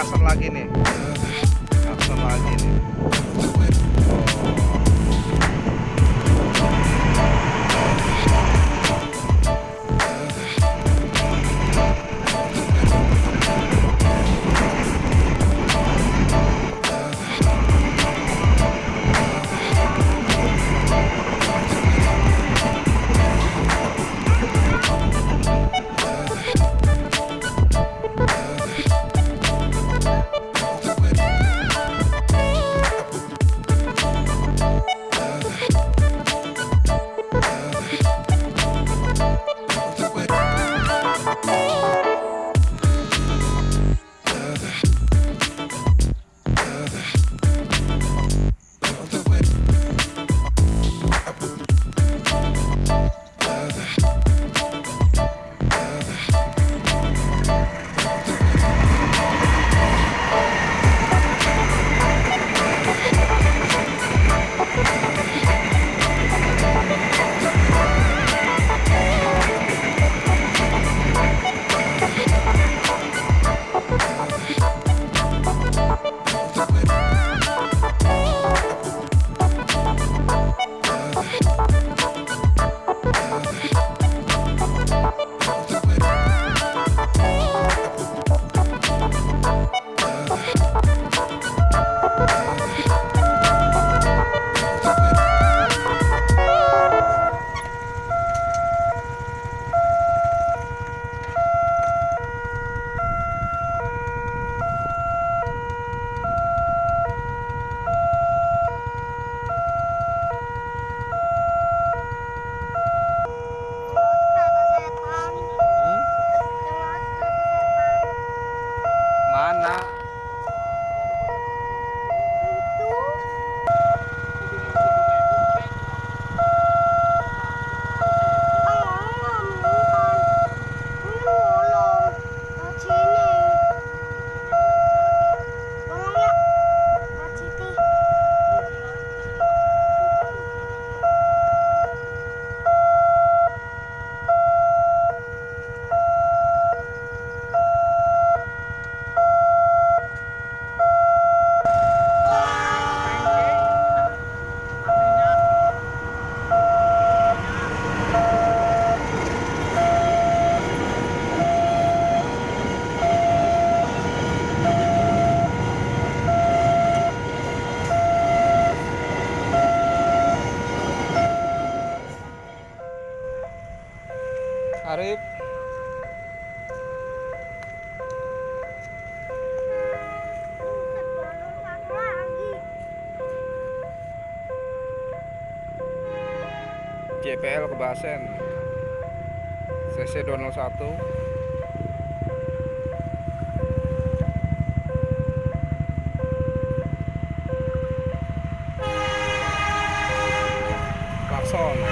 klakson lagi nih. Klakson lagi nih Arif. JPL Kebasen CC 201 Song.